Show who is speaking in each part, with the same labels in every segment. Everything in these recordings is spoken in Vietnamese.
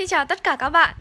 Speaker 1: Xin chào tất cả các bạn.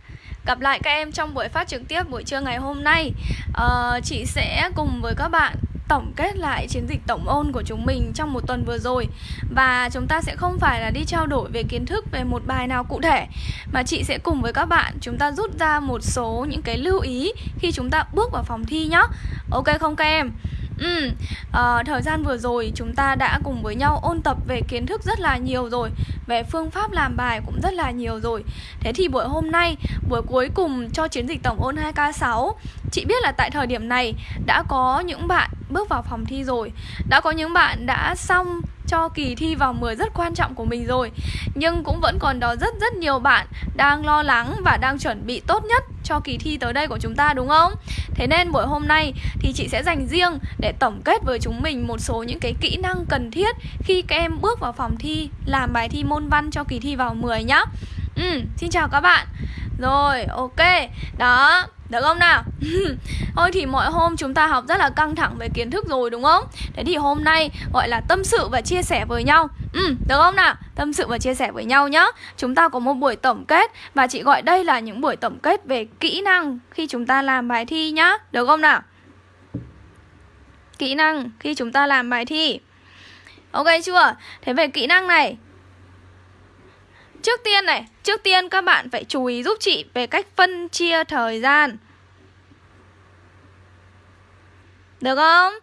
Speaker 1: Gặp lại các em trong buổi phát trực tiếp buổi trưa ngày hôm nay. À, Chị sẽ cùng với các bạn tổng kết lại chiến dịch tổng ôn của chúng mình trong một tuần vừa rồi. Và chúng ta sẽ không phải là đi trao đổi về kiến thức về một bài nào cụ thể Mà chị sẽ cùng với các bạn chúng ta rút ra một số những cái lưu ý khi chúng ta bước vào phòng thi nhé Ok không các em? Ừ, à, thời gian vừa rồi chúng ta đã cùng với nhau ôn tập về kiến thức rất là nhiều rồi Về phương pháp làm bài cũng rất là nhiều rồi. Thế thì buổi hôm nay, buổi cuối cùng cho chiến dịch tổng ôn 2K6 Chị biết là tại thời điểm này đã có những bạn bước vào phòng thi rồi. Đã có những bạn đã xong cho kỳ thi vào 10 rất quan trọng của mình rồi Nhưng cũng vẫn còn đó rất rất nhiều bạn đang lo lắng và đang chuẩn bị tốt nhất cho kỳ thi tới đây của chúng ta đúng không? Thế nên buổi hôm nay thì chị sẽ dành riêng để tổng kết với chúng mình một số những cái kỹ năng cần thiết khi các em bước vào phòng thi làm bài thi môn văn cho kỳ thi vào 10 nhá. Ừ, xin chào các bạn. Rồi, ok. Đó, được không nào? Thôi thì mọi hôm chúng ta học rất là căng thẳng về kiến thức rồi đúng không? Thế thì hôm nay gọi là tâm sự và chia sẻ với nhau Ừ, được không nào? Tâm sự và chia sẻ với nhau nhá Chúng ta có một buổi tổng kết Và chị gọi đây là những buổi tổng kết về kỹ năng khi chúng ta làm bài thi nhá Được không nào? Kỹ năng khi chúng ta làm bài thi Ok chưa? Thế về kỹ năng này Trước tiên này, trước tiên các bạn phải chú ý giúp chị về cách phân chia thời gian Được không?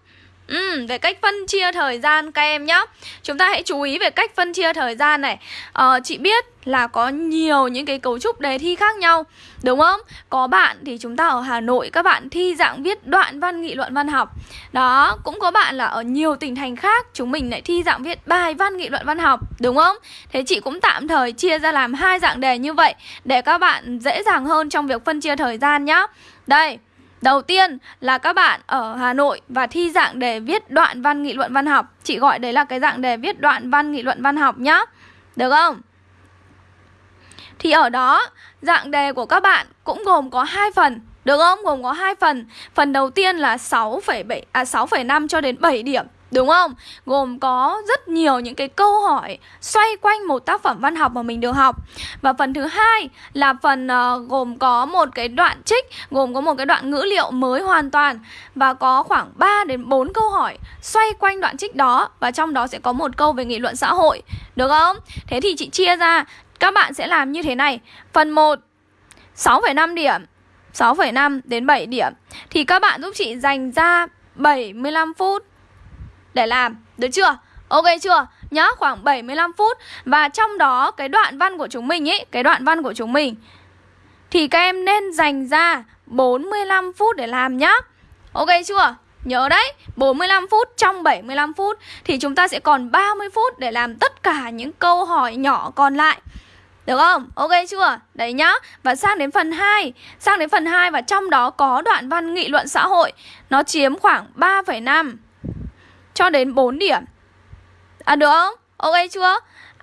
Speaker 1: Ừ, về cách phân chia thời gian các em nhé Chúng ta hãy chú ý về cách phân chia thời gian này ờ, Chị biết là có nhiều những cái cấu trúc đề thi khác nhau Đúng không? Có bạn thì chúng ta ở Hà Nội Các bạn thi dạng viết đoạn văn nghị luận văn học Đó, cũng có bạn là ở nhiều tỉnh thành khác Chúng mình lại thi dạng viết bài văn nghị luận văn học Đúng không? Thế chị cũng tạm thời chia ra làm hai dạng đề như vậy Để các bạn dễ dàng hơn trong việc phân chia thời gian nhá Đây Đầu tiên là các bạn ở Hà Nội và thi dạng đề viết đoạn văn nghị luận văn học. Chị gọi đấy là cái dạng đề viết đoạn văn nghị luận văn học nhá. Được không? Thì ở đó dạng đề của các bạn cũng gồm có hai phần. Được không? Gồm có hai phần. Phần đầu tiên là 6,7 à 6,5 cho đến 7 điểm. Đúng không? Gồm có rất nhiều những cái câu hỏi xoay quanh một tác phẩm văn học mà mình được học. Và phần thứ hai là phần uh, gồm có một cái đoạn trích, gồm có một cái đoạn ngữ liệu mới hoàn toàn và có khoảng 3 đến 4 câu hỏi xoay quanh đoạn trích đó và trong đó sẽ có một câu về nghị luận xã hội. Được không? Thế thì chị chia ra các bạn sẽ làm như thế này. Phần 1 6,5 điểm 6,5 đến 7 điểm Thì các bạn giúp chị dành ra 75 phút để làm Được chưa? Ok chưa? Nhá, khoảng 75 phút Và trong đó cái đoạn văn của chúng mình ý Cái đoạn văn của chúng mình Thì các em nên dành ra 45 phút để làm nhá Ok chưa? Nhớ đấy, 45 phút trong 75 phút Thì chúng ta sẽ còn 30 phút để làm tất cả những câu hỏi nhỏ còn lại được không? Ok chưa? Đấy nhá Và sang đến phần 2 Sang đến phần 2 và trong đó có đoạn văn nghị luận xã hội Nó chiếm khoảng 3,5 cho đến 4 điểm À được không? Ok chưa?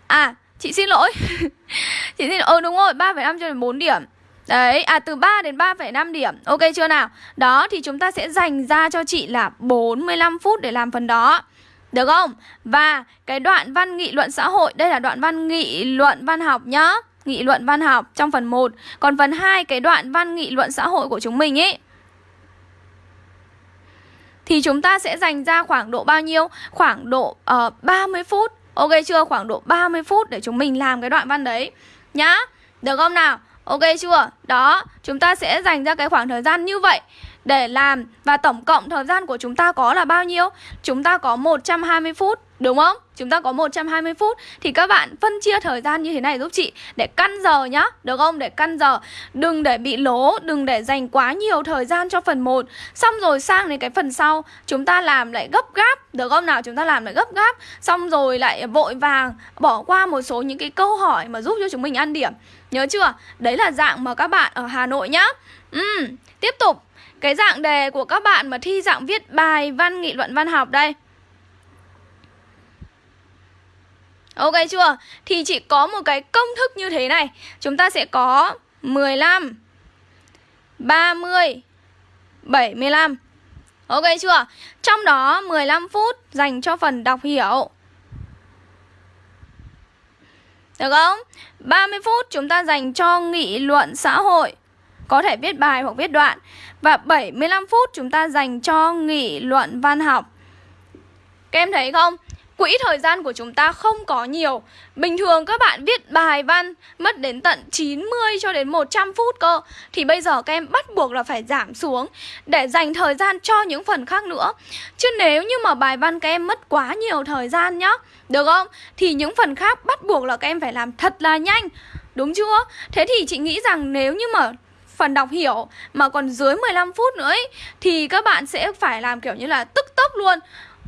Speaker 1: À, chị xin lỗi Chị xin lỗi, ừ đúng rồi, 3,5 cho đến 4 điểm Đấy, à từ 3 đến 3,5 điểm Ok chưa nào? Đó, thì chúng ta sẽ dành ra cho chị là 45 phút để làm phần đó Được không? Và cái đoạn văn nghị luận xã hội Đây là đoạn văn nghị luận văn học nhá Nghị luận văn học trong phần 1 Còn phần 2 cái đoạn văn nghị luận xã hội của chúng mình ấy thì chúng ta sẽ dành ra khoảng độ bao nhiêu? Khoảng độ ờ, uh, 30 phút Ok chưa? Khoảng độ 30 phút để chúng mình làm cái đoạn văn đấy Nhá Được không nào? Ok chưa? Đó, chúng ta sẽ dành ra cái khoảng thời gian như vậy để làm và tổng cộng thời gian của chúng ta có là bao nhiêu? Chúng ta có 120 phút Đúng không? Chúng ta có 120 phút. Thì các bạn phân chia thời gian như thế này giúp chị. Để căn giờ nhá Được không? Để căn giờ. Đừng để bị lố Đừng để dành quá nhiều thời gian cho phần 1 Xong rồi sang đến cái phần sau. Chúng ta làm lại gấp gáp Được không nào? Chúng ta làm lại gấp gáp. Xong rồi lại vội vàng Bỏ qua một số những cái câu hỏi Mà giúp cho chúng mình ăn điểm. Nhớ chưa? Đấy là dạng mà các bạn ở Hà Nội nhá. Ừ, Tiếp tục. Cái dạng đề của các bạn mà thi dạng viết bài văn nghị luận văn học đây. Ok chưa? Thì chỉ có một cái công thức như thế này Chúng ta sẽ có 15 30 75 Ok chưa? Trong đó 15 phút dành cho phần đọc hiểu Được không? 30 phút chúng ta dành cho nghị luận xã hội Có thể viết bài hoặc viết đoạn Và 75 phút chúng ta dành cho nghị luận văn học Các em thấy không? Quỹ thời gian của chúng ta không có nhiều. Bình thường các bạn viết bài văn Mất đến tận 90 cho đến 100 phút cơ. Thì bây giờ các em bắt buộc là phải giảm xuống Để dành thời gian cho những phần khác nữa. Chứ nếu như mà bài văn các em mất quá nhiều thời gian nhá Được không? Thì những phần khác bắt buộc là các em phải làm thật là nhanh. Đúng chưa? Thế thì chị nghĩ rằng nếu như mà phần đọc hiểu mà còn dưới 15 phút nữa ấy, thì các bạn sẽ phải làm kiểu như là tức tốc luôn.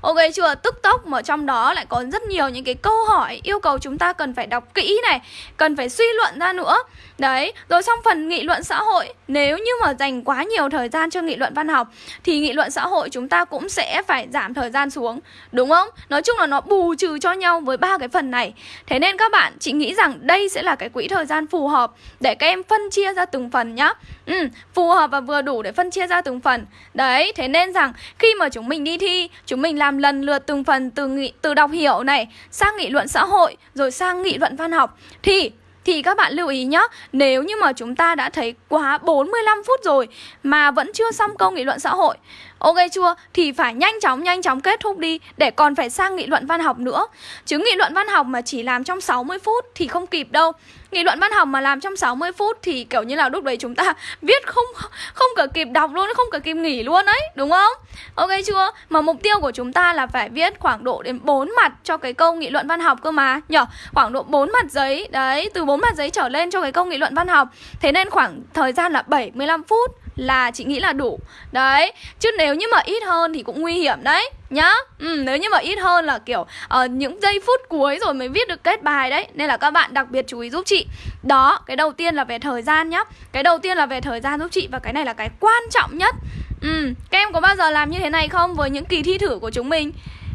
Speaker 1: Ok chưa? Tức tốc mà trong đó lại có rất nhiều những cái câu hỏi yêu cầu chúng ta cần phải đọc kỹ này, cần phải suy luận ra nữa. Đấy, rồi xong phần nghị luận xã hội, nếu như mà dành quá nhiều thời gian cho nghị luận văn học thì nghị luận xã hội chúng ta cũng sẽ phải giảm thời gian xuống, đúng không? Nói chung là nó bù trừ cho nhau với ba cái phần này. Thế nên các bạn chị nghĩ rằng đây sẽ là cái quỹ thời gian phù hợp để các em phân chia ra từng phần nhá. Ừ, phù hợp và vừa đủ để phân chia ra từng phần. Đấy, thế nên rằng khi mà chúng mình đi thi, chúng mình làm lần lượt từng phần từ nghị, từ đọc hiểu này, sang nghị luận xã hội, rồi sang nghị luận văn học. Thì thì các bạn lưu ý nhé Nếu như mà chúng ta đã thấy quá 45 phút rồi Mà vẫn chưa xong câu nghị luận xã hội, Ok chưa? Thì phải nhanh chóng nhanh chóng kết thúc đi, Để còn phải sang nghị luận văn học nữa. Chứ nghị luận văn học mà chỉ làm trong 60 phút Thì không kịp đâu. Nghị luận văn học mà làm trong 60 phút Thì kiểu như là lúc đấy chúng ta viết không không cả kịp đọc luôn Không cả kịp nghỉ luôn đấy Đúng không? Ok chưa? Mà mục tiêu của chúng ta là phải viết khoảng độ đến 4 mặt Cho cái câu nghị luận văn học cơ mà Nhở? Khoảng độ 4 mặt giấy Đấy, từ 4 mặt giấy trở lên cho cái câu nghị luận văn học Thế nên khoảng thời gian là 75 phút là chị nghĩ là đủ Đấy, chứ nếu như mà ít hơn thì cũng nguy hiểm đấy Nhá, ừ, nếu như mà ít hơn là kiểu uh, những giây phút cuối rồi mới viết được kết bài đấy Nên là các bạn đặc biệt chú ý giúp chị Đó, cái đầu tiên là về thời gian nhá Cái đầu tiên là về thời gian giúp chị Và cái này là cái quan trọng nhất Ừ, các em có bao giờ làm như thế này không với những kỳ thi thử của chúng mình?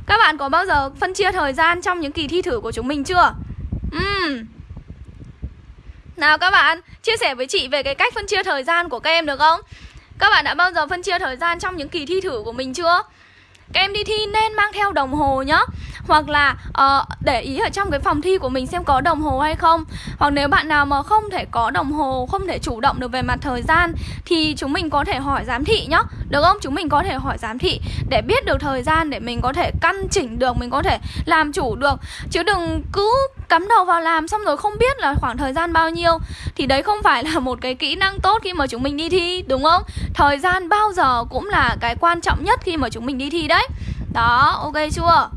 Speaker 1: Các bạn có bao giờ phân chia thời gian trong những kỳ thi thử của chúng mình chưa? Ừ, nào các bạn, chia sẻ với chị về cái cách phân chia thời gian của các em được không? Các bạn đã bao giờ phân chia thời gian trong những kỳ thi thử của mình chưa? Các em đi thi nên mang theo đồng hồ nhá. Hoặc là uh, để ý ở trong cái phòng thi của mình xem có đồng hồ hay không. Hoặc nếu bạn nào mà không thể có đồng hồ, không thể chủ động được về mặt thời gian Thì chúng mình có thể hỏi giám thị nhá. Được không? Chúng mình có thể hỏi giám thị để biết được thời gian để mình có thể căn chỉnh được, mình có thể làm chủ được Chứ đừng cứ cắm đầu vào làm xong rồi không biết là khoảng thời gian bao nhiêu Thì đấy không phải là một cái kỹ năng tốt khi mà chúng mình đi thi, đúng không? Thời gian bao giờ cũng là cái quan trọng nhất khi mà chúng mình đi thi đấy Đó, ok chưa?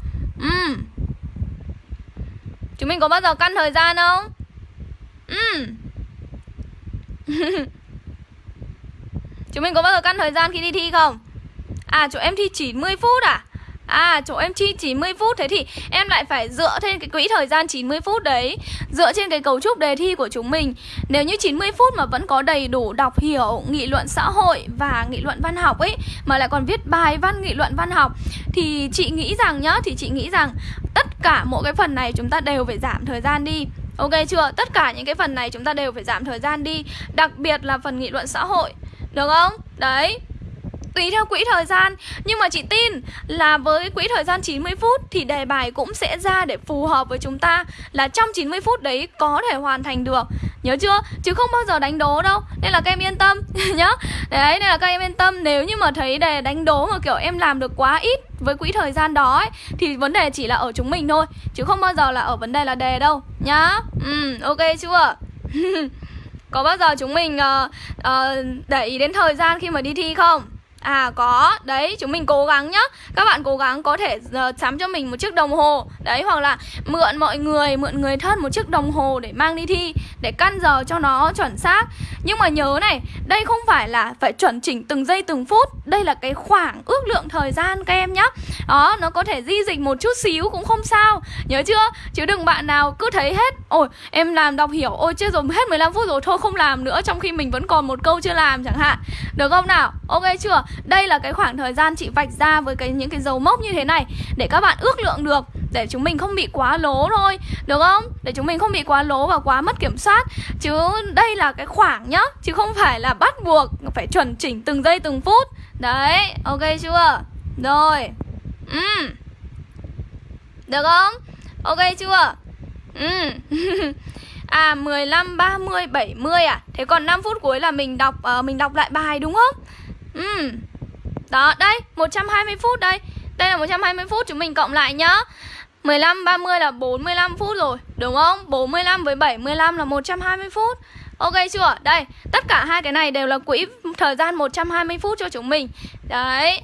Speaker 1: Ừ Chúng mình có bao giờ căn thời gian không? Ừ Chúng mình có bao giờ căn thời gian khi đi thi không? À, chỗ em thi 90 phút à? À chỗ em chi 90 phút Thế thì em lại phải dựa trên cái quỹ thời gian 90 phút đấy Dựa trên cái cấu trúc đề thi của chúng mình Nếu như 90 phút mà vẫn có đầy đủ đọc hiểu Nghị luận xã hội và nghị luận văn học ấy Mà lại còn viết bài văn nghị luận văn học Thì chị nghĩ rằng nhá Thì chị nghĩ rằng tất cả mỗi cái phần này chúng ta đều phải giảm thời gian đi Ok chưa? Tất cả những cái phần này chúng ta đều phải giảm thời gian đi Đặc biệt là phần nghị luận xã hội được không? Đấy. Tùy theo quỹ thời gian. Nhưng mà chị tin là với quỹ thời gian 90 phút Thì đề bài cũng sẽ ra để phù hợp với chúng ta. Là trong 90 phút đấy có thể hoàn thành được. Nhớ chưa? Chứ không bao giờ đánh đố đâu. Nên là các em yên tâm. Nhá Đấy, nên là các em yên tâm. Nếu như mà thấy đề đánh đố mà kiểu em làm được quá ít với quỹ thời gian đó ấy, Thì vấn đề chỉ là ở chúng mình thôi. Chứ không bao giờ là ở vấn đề là đề đâu. Nhá. Ừ, ok chưa? Có bao giờ chúng mình uh, uh, để ý đến thời gian khi mà đi thi không? À có, đấy chúng mình cố gắng nhá. Các bạn cố gắng có thể uh, sắm cho mình một chiếc đồng hồ. Đấy hoặc là mượn mọi người, mượn người thân một chiếc đồng hồ để mang đi thi Để căn giờ cho nó chuẩn xác. Nhưng mà nhớ này, đây không phải là phải chuẩn chỉnh từng giây từng phút. Đây là cái khoảng ước lượng thời gian các em nhá. Đó, nó có thể di dịch một chút xíu cũng không sao. Nhớ chưa? Chứ đừng bạn nào cứ thấy hết Ôi, em làm đọc hiểu, ôi chết rồi hết 15 phút rồi thôi không làm nữa Trong khi mình vẫn còn một câu chưa làm chẳng hạn. Được không nào? Ok chưa? Đây là cái khoảng thời gian chị vạch ra với cái những cái dấu mốc như thế này Để các bạn ước lượng được Để chúng mình không bị quá lố thôi Được không? Để chúng mình không bị quá lố và quá mất kiểm soát Chứ đây là cái khoảng nhá Chứ không phải là bắt buộc Phải chuẩn chỉnh từng giây từng phút Đấy, ok chưa? Rồi ừ. Được không? Ok chưa? Ừ À 15, 30, 70 à Thế còn 5 phút cuối là mình đọc uh, mình đọc lại bài đúng không Ừ. Đó đây 120 phút đây. Đây là 120 phút chúng mình cộng lại nhá. 15, 30 là 45 phút rồi Đúng không? 45 với 75 là 120 phút. Ok chưa? Đây, tất cả hai cái này đều là quỹ thời gian 120 phút cho chúng mình. Đấy.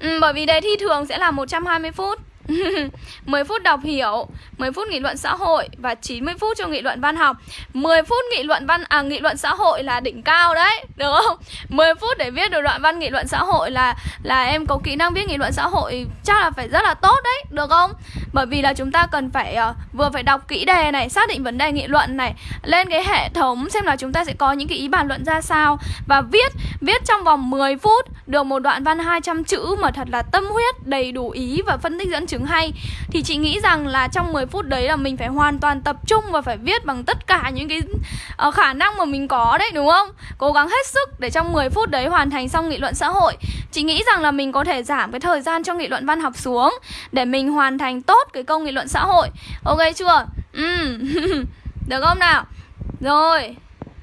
Speaker 1: Ừ, Bởi vì đề thi thường sẽ là 120 phút. 10 phút đọc hiểu 10 phút nghị luận xã hội Và 90 phút cho nghị luận văn học 10 phút nghị luận văn à nghị luận xã hội là đỉnh cao đấy Được không? 10 phút để viết được đoạn văn nghị luận xã hội là là em có kỹ năng viết nghị luận xã hội Chắc là phải rất là tốt đấy Được không? Bởi vì là chúng ta cần phải uh, vừa phải đọc kỹ đề này Xác định vấn đề nghị luận này Lên cái hệ thống xem là chúng ta sẽ có những cái ý bàn luận ra sao Và viết Viết trong vòng 10 phút Được một đoạn văn 200 chữ mà thật là tâm huyết Đầy đủ ý và phân tích dẫn chứng hay. Thì chị nghĩ rằng là trong 10 phút đấy là mình phải hoàn toàn tập trung Và phải viết bằng tất cả những cái uh, khả năng mà mình có đấy đúng không? Cố gắng hết sức để trong 10 phút đấy hoàn thành xong nghị luận xã hội. Chị nghĩ rằng là mình có thể giảm cái thời gian cho nghị luận văn học xuống Để mình hoàn thành tốt cái câu nghị luận xã hội. Ok chưa? Ừ. Được không nào? Rồi.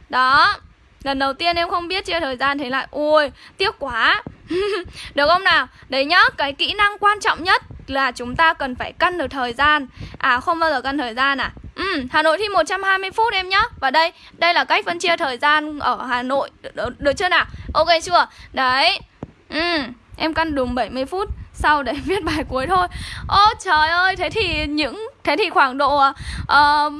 Speaker 1: Đó. Lần đầu tiên em không biết chia thời gian thế lại. Ôi tiếc quá. Được không nào? Đấy nhá, cái kỹ năng quan trọng nhất là chúng ta cần phải cân được thời gian À không bao giờ cân thời gian à? Ừ, Hà Nội thi 120 phút em nhá Và đây, đây là cách phân chia thời gian ở Hà Nội Được, được chưa nào? Ok chưa? Đấy Ừ, em căn đúng 70 phút sau để viết bài cuối thôi Ô trời ơi, thế thì những Thế thì khoảng độ uh,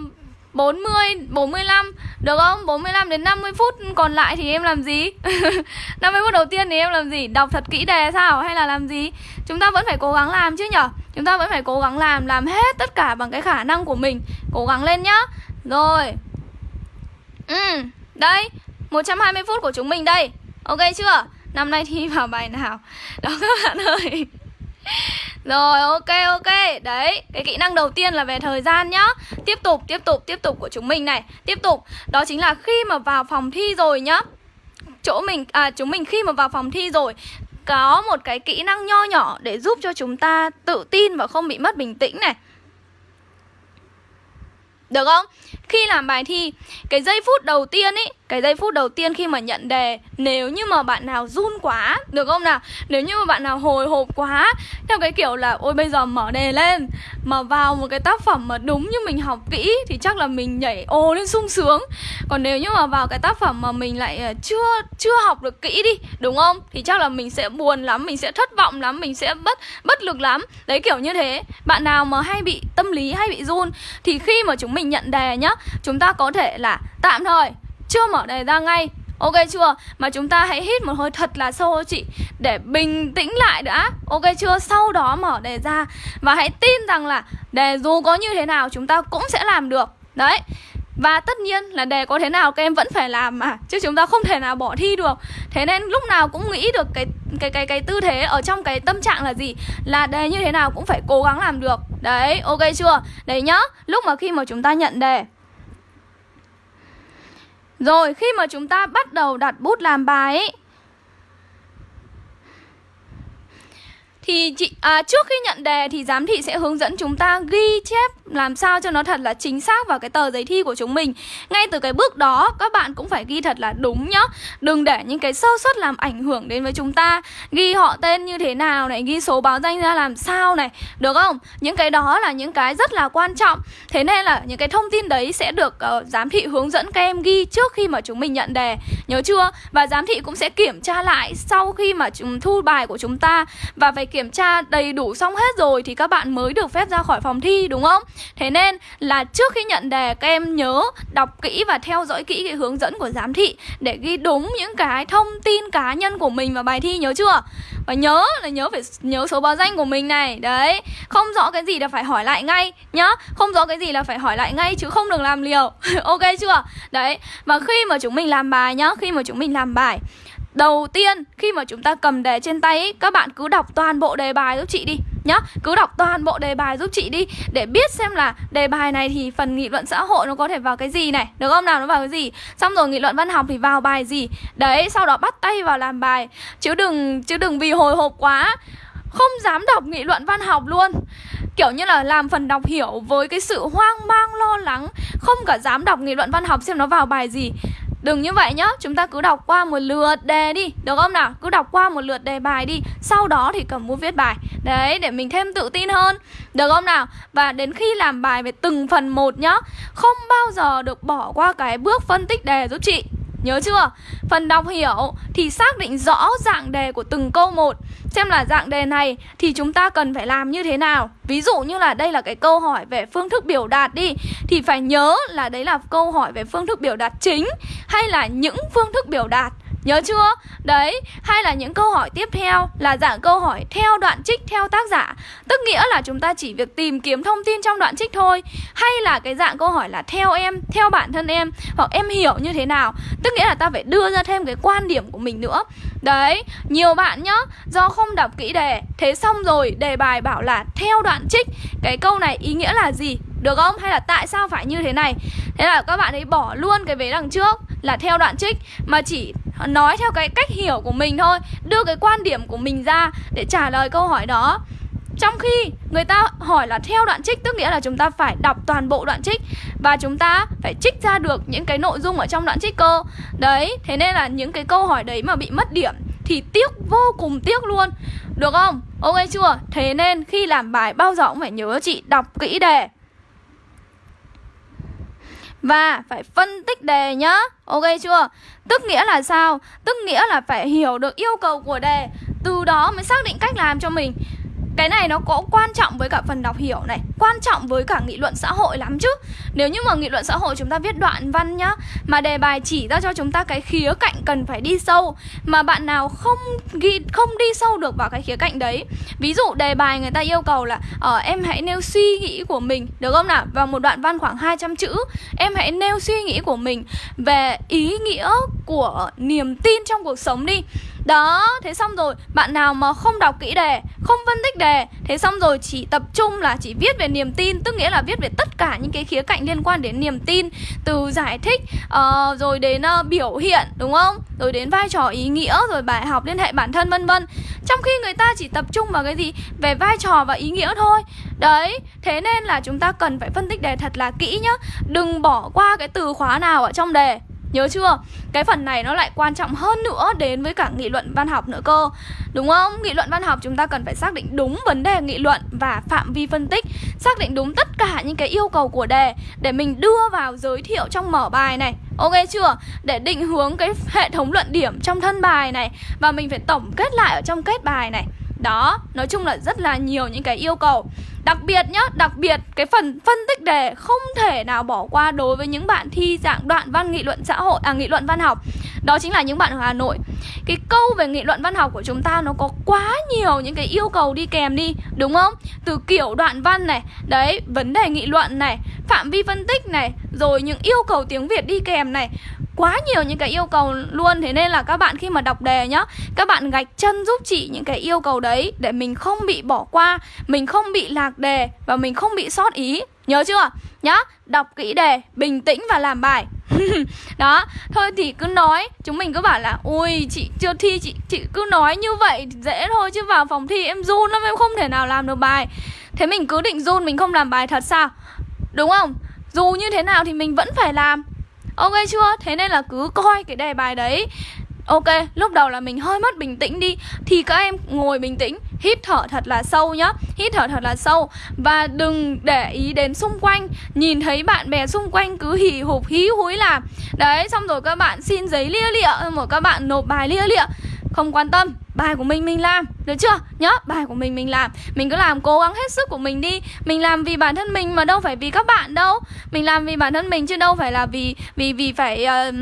Speaker 1: 40, 45 Được không? 45 đến 50 phút còn lại thì em làm gì? 50 phút đầu tiên thì em làm gì? Đọc thật kỹ đề sao? Hay là làm gì? Chúng ta vẫn phải cố gắng làm chứ nhở? Chúng ta vẫn phải cố gắng làm Làm hết tất cả bằng cái khả năng của mình Cố gắng lên nhá Rồi Ừ, đây 120 phút của chúng mình đây Ok chưa? Năm nay thi vào bài nào? Đó các bạn ơi rồi, ok ok. Đấy, cái kỹ năng đầu tiên là về thời gian nhá. Tiếp tục tiếp tục tiếp tục của chúng mình này. Tiếp tục, đó chính là khi mà vào phòng thi rồi nhá. Chỗ mình à chúng mình khi mà vào phòng thi rồi, Có một cái kỹ năng nho nhỏ để giúp cho chúng ta tự tin và không bị mất bình tĩnh này. Được không? Khi làm bài thi, Cái giây phút đầu tiên ý, Cái giây phút đầu tiên khi mà nhận đề, Nếu như mà bạn nào run quá, Được không nào? Nếu như mà bạn nào hồi hộp quá, Theo cái kiểu là, Ôi, bây giờ mở đề lên, Mà vào một cái tác phẩm mà đúng như mình học kỹ Thì chắc là mình nhảy ô lên sung sướng Còn nếu như mà vào cái tác phẩm mà mình lại ờ, chưa chưa học được kỹ đi, Đúng không? Thì chắc là mình sẽ buồn lắm, Mình sẽ thất vọng lắm, Mình sẽ bất bất lực lắm Đấy, kiểu như thế Bạn nào mà hay bị tâm lý, hay bị run, Thì khi mà chúng mình nhận đề nhá Chúng ta có thể là tạm thời, Chưa mở đề ra ngay. Ok chưa? Mà chúng ta hãy hít một hơi thật là sâu chị, Để bình tĩnh lại đã. Ok chưa? Sau đó mở đề ra. Và hãy tin rằng là đề dù có như thế nào chúng ta cũng sẽ làm được. Đấy. Và tất nhiên là đề có thế nào các em vẫn phải làm mà, Chứ chúng ta không thể nào bỏ thi được. Thế nên lúc nào cũng nghĩ được cái cái cái cái tư thế ở trong cái tâm trạng là gì? Là đề như thế nào cũng phải cố gắng làm được. Đấy, ok chưa? Đấy nhá. Lúc mà khi mà chúng ta nhận đề rồi khi mà chúng ta bắt đầu đặt bút làm bài ấy thì chị à, trước khi nhận đề thì giám thị sẽ hướng dẫn chúng ta ghi chép làm sao cho nó thật là chính xác vào cái tờ giấy thi của chúng mình. Ngay từ cái bước đó các bạn cũng phải ghi thật là đúng nhá. Đừng để những cái sơ suất làm ảnh hưởng đến với chúng ta. Ghi họ tên như thế nào này, ghi số báo danh ra làm sao này, được không? Những cái đó là những cái rất là quan trọng. Thế nên là những cái thông tin đấy sẽ được uh, giám thị hướng dẫn các em ghi trước khi mà chúng mình nhận đề. Nhớ chưa? Và giám thị cũng sẽ kiểm tra lại sau khi mà chúng thu bài của chúng ta và phải kiểm kiểm tra đầy đủ xong hết rồi thì các bạn mới được phép ra khỏi phòng thi, đúng không? Thế nên là trước khi nhận đề, các em nhớ đọc kỹ và theo dõi kỹ cái hướng dẫn của giám thị để ghi đúng những cái thông tin cá nhân của mình vào bài thi, nhớ chưa? Và nhớ là nhớ phải nhớ số báo danh của mình này Đấy, Không rõ cái gì là phải hỏi lại ngay nhá Không rõ cái gì là phải hỏi lại ngay chứ không được làm liều Ok chưa? Đấy, Và khi mà chúng mình làm bài nhá, Khi mà chúng mình làm bài Đầu tiên khi mà chúng ta cầm đề trên tay ý, Các bạn cứ đọc toàn bộ đề bài giúp chị đi nhá. Cứ đọc toàn bộ đề bài giúp chị đi Để biết xem là đề bài này thì phần nghị luận xã hội nó có thể vào cái gì này Được không? Nào nó vào cái gì? Xong rồi nghị luận văn học thì vào bài gì? Đấy sau đó bắt tay vào làm bài. Chứ đừng chứ đừng vì hồi hộp quá. Không dám đọc nghị luận văn học luôn. Kiểu như là làm phần đọc hiểu với cái sự hoang mang lo lắng. Không cả dám đọc nghị luận văn học xem nó vào bài gì. Đừng như vậy nhá, chúng ta cứ đọc qua một lượt đề đi, được không nào? Cứ đọc qua một lượt đề bài đi, sau đó thì cầm bút viết bài. Đấy, để mình thêm tự tin hơn, được không nào? Và đến khi làm bài về từng phần một nhá, không bao giờ được bỏ qua cái bước phân tích đề giúp chị. Nhớ chưa? Phần đọc hiểu thì xác định rõ dạng đề của từng câu một. Xem là dạng đề này thì chúng ta cần phải làm như thế nào? Ví dụ như là đây là cái câu hỏi về phương thức biểu đạt đi, Thì phải nhớ là đấy là câu hỏi về phương thức biểu đạt chính Hay là những phương thức biểu đạt. Nhớ chưa? Đấy, hay là những câu hỏi tiếp theo là dạng câu hỏi theo đoạn trích theo tác giả. Tức nghĩa là chúng ta chỉ việc tìm kiếm thông tin trong đoạn trích thôi. Hay là cái dạng câu hỏi là theo em, theo bản thân em Hoặc em hiểu như thế nào. Tức nghĩa là ta phải đưa ra thêm cái quan điểm của mình nữa. Đấy, nhiều bạn nhá, do không đọc kỹ đề Thế xong rồi đề bài bảo là theo đoạn trích. Cái câu này ý nghĩa là gì? Được không? Hay là tại sao phải như thế này? Thế là các bạn ấy bỏ luôn cái vế đằng trước là theo đoạn trích Mà chỉ nói theo cái cách hiểu của mình thôi Đưa cái quan điểm của mình ra để trả lời câu hỏi đó trong khi người ta hỏi là theo đoạn trích Tức nghĩa là chúng ta phải đọc toàn bộ đoạn trích Và chúng ta phải trích ra được những cái nội dung ở trong đoạn trích cơ Đấy, thế nên là những cái câu hỏi đấy mà bị mất điểm Thì tiếc, vô cùng tiếc luôn Được không? Ok chưa? Thế nên khi làm bài bao giờ cũng phải nhớ chị đọc kỹ đề và phải phân tích đề nhá Ok chưa? Tức nghĩa là sao? Tức nghĩa là phải hiểu được yêu cầu của đề Từ đó mới xác định cách làm cho mình cái này nó có quan trọng với cả phần đọc hiểu này Quan trọng với cả nghị luận xã hội lắm chứ. Nếu như mà nghị luận xã hội chúng ta viết đoạn văn nhá Mà đề bài chỉ ra cho chúng ta cái khía cạnh cần phải đi sâu Mà bạn nào không ghi không đi sâu được vào cái khía cạnh đấy. Ví dụ đề bài người ta yêu cầu là ở uh, Em hãy nêu suy nghĩ của mình. Được không nào? Vào một đoạn văn khoảng 200 chữ Em hãy nêu suy nghĩ của mình Về ý nghĩa của niềm tin trong cuộc sống đi đó, thế xong rồi Bạn nào mà không đọc kỹ đề Không phân tích đề Thế xong rồi chỉ tập trung là chỉ viết về niềm tin Tức nghĩa là viết về tất cả những cái khía cạnh liên quan đến niềm tin Từ giải thích uh, Rồi đến uh, biểu hiện Đúng không? Rồi đến vai trò ý nghĩa Rồi bài học liên hệ bản thân vân vân. Trong khi người ta chỉ tập trung vào cái gì? Về vai trò và ý nghĩa thôi. Đấy, thế nên là chúng ta cần phải phân tích đề thật là kỹ nhá. Đừng bỏ qua cái từ khóa nào ở trong đề. Nhớ chưa? Cái phần này nó lại quan trọng hơn nữa đến với cả nghị luận văn học nữa cơ Đúng không? Nghị luận văn học chúng ta cần phải xác định đúng vấn đề nghị luận và phạm vi phân tích Xác định đúng tất cả những cái yêu cầu của đề Để mình đưa vào giới thiệu trong mở bài này Ok chưa? Để định hướng cái hệ thống luận điểm trong thân bài này Và mình phải tổng kết lại ở trong kết bài này đó, nói chung là rất là nhiều những cái yêu cầu Đặc biệt nhá, đặc biệt cái phần phân tích đề không thể nào bỏ qua đối với những bạn thi dạng đoạn văn nghị luận xã hội à nghị luận văn học. Đó chính là những bạn ở Hà Nội. Cái câu về nghị luận văn học của chúng ta nó có quá nhiều những cái yêu cầu đi kèm đi, đúng không? Từ kiểu đoạn văn này, đấy, vấn đề nghị luận này, phạm vi phân tích này, rồi những yêu cầu tiếng Việt đi kèm này. Quá nhiều những cái yêu cầu luôn thế nên là các bạn khi mà đọc đề nhá các bạn gạch chân giúp chị những cái yêu cầu đấy để mình không bị bỏ qua mình không bị lạc đề và mình không bị sót ý. Nhớ chưa? Nhá đọc kỹ đề bình tĩnh và làm bài. Đó thôi thì cứ nói chúng mình cứ bảo là ui chị chưa thi chị chị cứ nói như vậy dễ thôi chứ vào phòng thi em run lắm em không thể nào làm được bài. Thế mình cứ định run mình không làm bài thật sao? Đúng không? Dù như thế nào thì mình vẫn phải làm. Ok chưa? Thế nên là cứ coi cái đề bài đấy. Ok, lúc đầu là mình hơi mất bình tĩnh đi. Thì các em ngồi bình tĩnh Hít thở thật là sâu nhá. Hít thở thật là sâu. Và đừng để ý đến xung quanh. Nhìn thấy bạn bè xung quanh cứ hì hục hí húi làm. Đấy, xong rồi các bạn xin giấy lia lịa Một các bạn nộp bài lia lịa. Không quan tâm bài của mình mình làm. Được chưa? Nhớ bài của mình mình làm. Mình cứ làm cố gắng hết sức của mình đi. Mình làm vì bản thân mình mà đâu phải vì các bạn đâu. Mình làm vì bản thân mình chứ đâu phải là vì vì vì phải uh,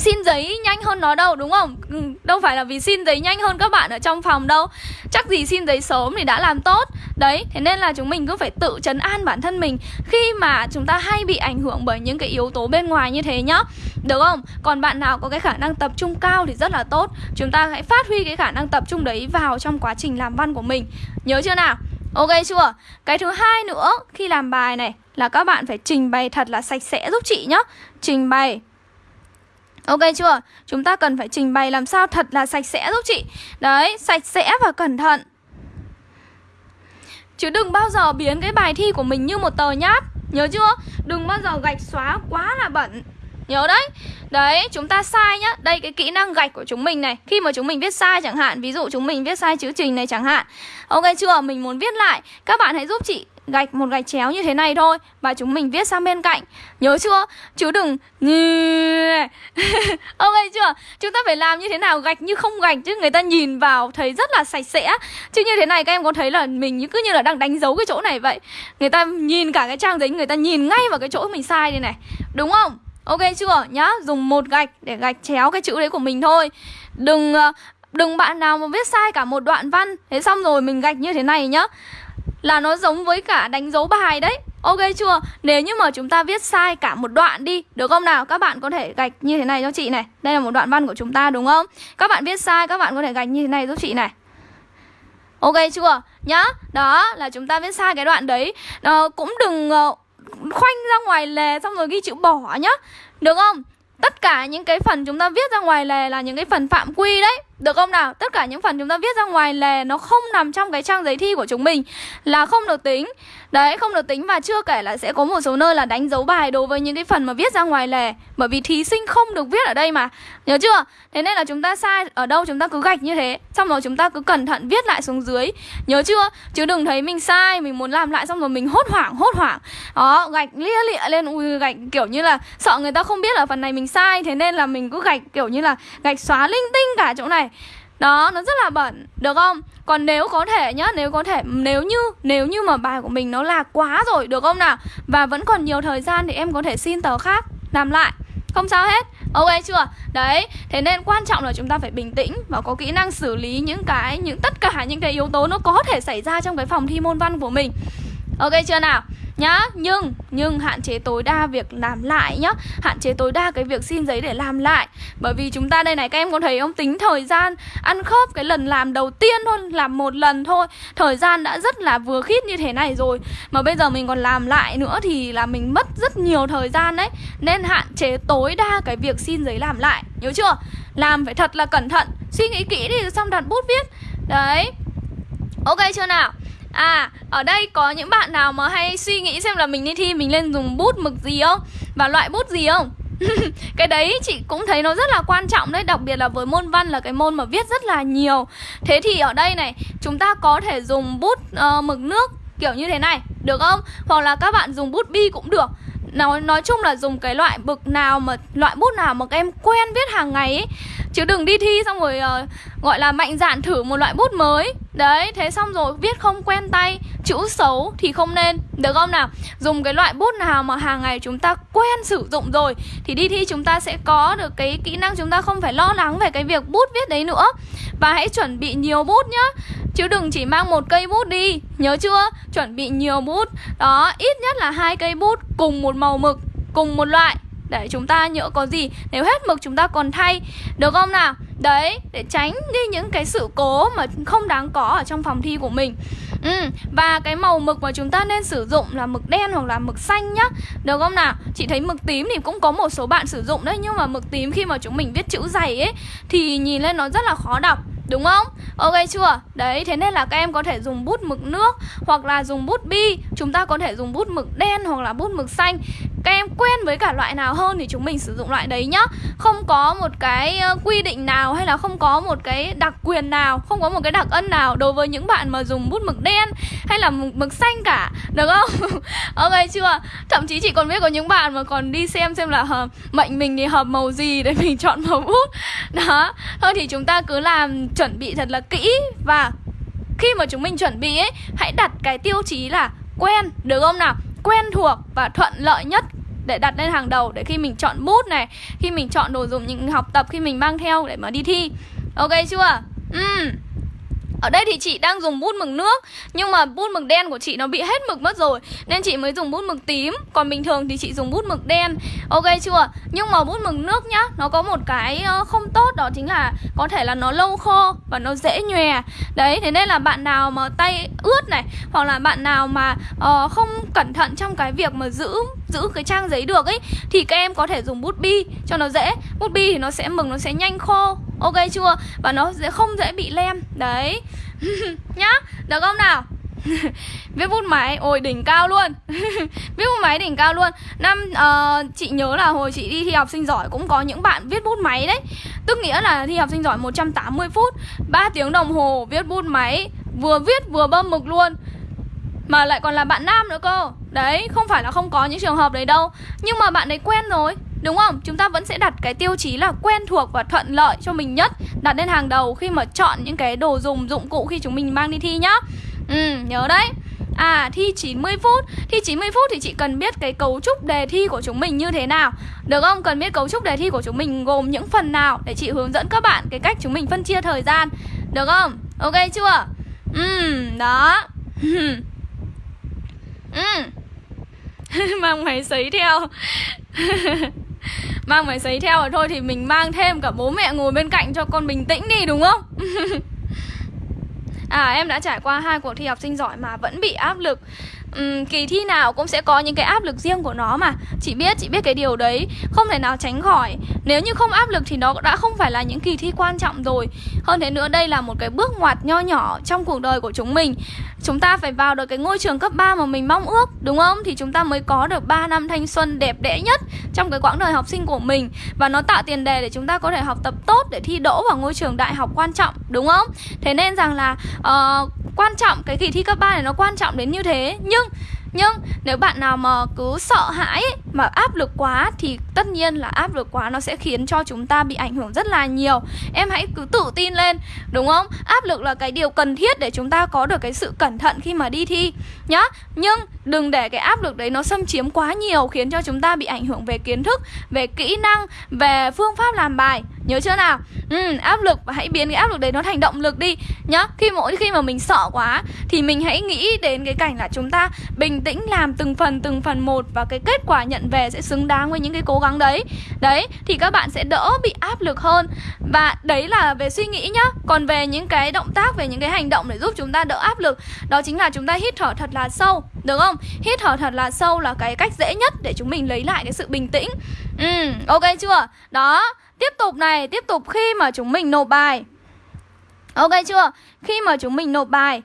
Speaker 1: xin giấy nhanh hơn nó đâu đúng không? Ừ, đâu phải là vì xin giấy nhanh hơn các bạn ở trong phòng đâu. Chắc gì xin giấy sớm thì đã làm tốt. Đấy thế nên là chúng mình cứ phải tự chấn an bản thân mình. Khi mà chúng ta hay bị ảnh hưởng bởi những cái yếu tố bên ngoài như thế nhá. Được không? Còn bạn nào có cái khả năng tập trung cao thì rất là tốt. Chúng ta hãy phát huy cái khả năng tập trung đấy vào trong quá trình làm văn của mình. Nhớ chưa nào? Ok chưa? Cái thứ hai nữa khi làm bài này là các bạn phải trình bày thật là sạch sẽ giúp chị nhá. Trình bày. Ok chưa? Chúng ta cần phải trình bày làm sao thật là sạch sẽ giúp chị. Đấy, sạch sẽ và cẩn thận. Chứ đừng bao giờ biến cái bài thi của mình như một tờ nháp. Nhớ chưa? Đừng bao giờ gạch xóa quá là bẩn. Nhớ đấy. Đấy, chúng ta sai nhá. Đây cái kỹ năng gạch của chúng mình này. Khi mà chúng mình viết sai chẳng hạn Ví dụ chúng mình viết sai chữ trình này chẳng hạn. Ok chưa? Mình muốn viết lại. Các bạn hãy giúp chị gạch một gạch chéo như thế này thôi. Và chúng mình viết sang bên cạnh. Nhớ chưa? Chứ đừng Ok chưa? Chúng ta phải làm như thế nào gạch như không gạch Chứ? Người ta nhìn vào thấy rất là sạch sẽ. Chứ như thế này các em có thấy là mình cứ như là đang đánh dấu cái chỗ này vậy? Người ta nhìn cả cái trang giấy Người ta nhìn ngay vào cái chỗ mình sai đây này. Đúng không? Ok chưa? Nhá, dùng một gạch để gạch chéo cái chữ đấy của mình thôi. Đừng ờ, đừng bạn nào mà viết sai cả một đoạn văn. Thế xong rồi mình gạch như thế này nhá là nó giống với cả đánh dấu bài đấy Ok chưa? Nếu như mà chúng ta viết sai cả một đoạn đi Được không nào? Các bạn có thể gạch như thế này cho chị này Đây là một đoạn văn của chúng ta đúng không? Các bạn viết sai các bạn có thể gạch như thế này giúp chị này Ok chưa? Nhá Đó là chúng ta viết sai cái đoạn đấy à, Cũng đừng uh, khoanh ra ngoài lề xong rồi ghi chữ bỏ nhá Được không? Tất cả những cái phần chúng ta viết ra ngoài lề là những cái phần phạm quy đấy được không nào? Tất cả những phần chúng ta viết ra ngoài lề nó không nằm trong cái trang giấy thi của chúng mình. Là không được tính. Đấy, không được tính và chưa kể là sẽ có một số nơi là đánh dấu bài đối với những cái phần mà viết ra ngoài lề. Bởi vì thí sinh không được viết ở đây mà. Nhớ chưa? Thế nên là chúng ta sai ở đâu chúng ta cứ gạch như thế. Xong rồi chúng ta cứ cẩn thận viết lại xuống dưới. Nhớ chưa? Chứ đừng thấy mình sai, mình muốn làm lại xong rồi mình hốt hoảng, hốt hoảng. Đó, gạch lia lịa lên, ui gạch kiểu như là sợ người ta không biết là phần này mình sai. Thế nên là mình cứ gạch kiểu như là gạch xóa linh tinh cả chỗ này đó, nó rất là bẩn, được không? Còn nếu có thể nhá, nếu có thể nếu như nếu như mà bài của mình nó là quá rồi, được không nào? Và vẫn còn nhiều thời gian thì em có thể xin tờ khác làm lại. Không sao hết. Ok chưa? Đấy, thế nên quan trọng là chúng ta phải bình tĩnh và có kỹ năng xử lý những cái những tất cả những cái yếu tố nó có thể xảy ra trong cái phòng thi môn văn của mình. Ok chưa nào? Nhá, nhưng nhưng hạn chế tối đa việc làm lại nhá. Hạn chế tối đa cái việc xin giấy để làm lại. Bởi vì chúng ta đây này, các em có thấy không? Tính thời gian ăn khớp cái lần làm đầu tiên thôi, làm một lần thôi. Thời gian đã rất là vừa khít như thế này rồi. Mà bây giờ mình còn làm lại nữa thì là mình mất rất nhiều thời gian đấy. Nên hạn chế tối đa cái việc xin giấy làm lại. Nhớ chưa? Làm phải thật là cẩn thận. Suy nghĩ kỹ đi, xong đặt bút viết. Đấy. Ok chưa nào? À, ở đây có những bạn nào mà hay suy nghĩ xem là mình đi thi mình nên dùng bút mực gì không? Và loại bút gì không? cái đấy chị cũng thấy nó rất là quan trọng đấy Đặc biệt là với môn văn là cái môn mà viết rất là nhiều Thế thì ở đây này Chúng ta có thể dùng bút uh, mực nước kiểu như thế này Được không? Hoặc là các bạn dùng bút bi cũng được nói nói chung là dùng cái loại bực nào mà loại bút nào mà các em quen viết hàng ngày ấy chứ đừng đi thi xong rồi uh, gọi là mạnh dạn thử một loại bút mới. Đấy thế xong rồi viết không quen tay chữ xấu thì không nên. Được không nào? Dùng cái loại bút nào mà hàng ngày chúng ta quen sử dụng rồi thì đi thi chúng ta sẽ có được cái kỹ năng chúng ta không phải lo lắng về cái việc bút viết đấy nữa. Và hãy chuẩn bị nhiều bút nhá. Chứ đừng chỉ mang một cây bút đi. Nhớ chưa? Chuẩn bị nhiều bút. Đó, ít nhất là hai cây bút cùng một màu mực Cùng một loại. Để chúng ta nhỡ có gì Nếu hết mực chúng ta còn thay Được không nào? Đấy, để tránh đi những cái sự cố mà không đáng có ở trong phòng thi của mình Ừ, và cái màu mực mà chúng ta nên sử dụng là mực đen hoặc là mực xanh nhá Được không nào? Chị thấy mực tím thì cũng có một số bạn sử dụng đấy Nhưng mà mực tím khi mà chúng mình viết chữ dày ấy Thì nhìn lên nó rất là khó đọc Đúng không? Ok chưa? Đấy, thế nên là các em có thể dùng bút mực nước Hoặc là dùng bút bi Chúng ta có thể dùng bút mực đen hoặc là bút mực xanh các em quen với cả loại nào hơn thì chúng mình sử dụng loại đấy nhá Không có một cái quy định nào hay là không có một cái đặc quyền nào Không có một cái đặc ân nào đối với những bạn mà dùng bút mực đen hay là mực, mực xanh cả Được không? ok chưa? Thậm chí chị còn biết có những bạn mà còn đi xem xem là hợp mệnh mình thì hợp màu gì để mình chọn màu bút Đó Thôi thì chúng ta cứ làm chuẩn bị thật là kỹ và khi mà chúng mình chuẩn bị ấy hãy đặt cái tiêu chí là quen được không nào quen thuộc và thuận lợi nhất để đặt lên hàng đầu để khi mình chọn bút này, khi mình chọn đồ dùng, những học tập, khi mình mang theo để mà đi thi. Ok chưa? Ừ ở đây thì chị đang dùng bút mực nước Nhưng mà bút mực đen của chị nó bị hết mực mất rồi Nên chị mới dùng bút mực tím. Còn bình thường thì chị dùng bút mực đen. Ok chưa? Nhưng mà bút mực nước nhá Nó có một cái ờ, không tốt đó chính là Có thể là nó lâu khô và nó dễ nhòe. Đấy, thế nên là bạn nào mà tay ướt này Hoặc là bạn nào mà uh, không cẩn thận trong cái việc mà giữ giữ cái trang giấy được ấy Thì các em có thể dùng bút bi cho nó dễ. Bút bi thì nó sẽ mực nó sẽ nhanh khô. Ok chưa? Và nó sẽ không dễ bị lem. Đấy. Nhá, được không nào? viết bút máy. Ôi đỉnh cao luôn. Viết bút máy đỉnh cao luôn. Năm uh, chị nhớ là hồi chị đi thi học sinh giỏi cũng có những bạn viết bút máy đấy. Tức nghĩa là thi học sinh giỏi 180 phút 3 tiếng đồng hồ viết bút máy vừa viết vừa bơm mực luôn. Mà lại còn là bạn nam nữa cơ. Đấy không phải là không có những trường hợp đấy đâu. Nhưng mà bạn ấy quen rồi. Đúng không? Chúng ta vẫn sẽ đặt cái tiêu chí là quen thuộc và thuận lợi cho mình nhất. Đặt lên hàng đầu khi mà chọn những cái đồ dùng, dụng cụ khi chúng mình mang đi thi nhá. Ừ, nhớ đấy. À, thi 90 phút. Thi 90 phút thì chị cần biết cái cấu trúc đề thi của chúng mình như thế nào. Được không? Cần biết cấu trúc đề thi của chúng mình gồm những phần nào Để chị hướng dẫn các bạn cái cách chúng mình phân chia thời gian. Được không? Ok chưa? Ừ, đó. Ừ. Mang máy sấy theo. Mang máy sấy theo rồi thôi thì mình mang thêm cả bố mẹ ngồi bên cạnh cho con bình tĩnh đi, đúng không? à em đã trải qua hai cuộc thi học sinh giỏi mà vẫn bị áp lực um, kỳ thi nào cũng sẽ có những cái áp lực riêng của nó mà. Chị biết chị biết cái điều đấy. Không thể nào tránh khỏi. Nếu như không áp lực thì nó đã không phải là những kỳ thi quan trọng rồi. Hơn thế nữa đây là một cái bước ngoặt nho nhỏ trong cuộc đời của chúng mình. Chúng ta phải vào được cái ngôi trường cấp 3 mà mình mong ước đúng không? Thì chúng ta mới có được 3 năm thanh xuân đẹp đẽ nhất trong cái quãng đời học sinh của mình. Và nó tạo tiền đề để chúng ta có thể học tập tốt để thi đỗ vào ngôi trường đại học quan trọng đúng không? Thế nên rằng là uh, quan trọng cái kỳ thi cấp 3 này nó quan trọng đến như thế. Nhưng nhưng nếu bạn nào mà cứ sợ hãi mà áp lực quá thì tất nhiên là áp lực quá nó sẽ khiến cho chúng ta bị ảnh hưởng rất là nhiều. Em hãy cứ tự tin lên, đúng không? Áp lực là cái điều cần thiết để chúng ta có được cái sự cẩn thận khi mà đi thi nhá. Nhưng đừng để cái áp lực đấy nó xâm chiếm quá nhiều khiến cho chúng ta bị ảnh hưởng về kiến thức, về kỹ năng, về phương pháp làm bài. Nhớ chưa nào? Ừ, áp lực và hãy biến cái áp lực đấy nó thành động lực đi nhá. Khi mỗi khi mà mình sợ quá thì mình hãy nghĩ đến cái cảnh là chúng ta bình tĩnh làm từng phần từng phần một và cái kết quả nhận về sẽ xứng đáng với những cái cố gắng đấy. Đấy, thì các bạn sẽ đỡ bị áp lực hơn. Và đấy là về suy nghĩ nhá. Còn về những cái động tác về những cái hành động để giúp chúng ta đỡ áp lực, đó chính là chúng ta hít thở thật là sâu, được không? Hít thở thật là sâu là cái cách dễ nhất để chúng mình lấy lại cái sự bình tĩnh. Ừ, ok chưa? Đó, Tiếp tục này, tiếp tục khi mà chúng mình nộp bài Ok chưa? Khi mà chúng mình nộp bài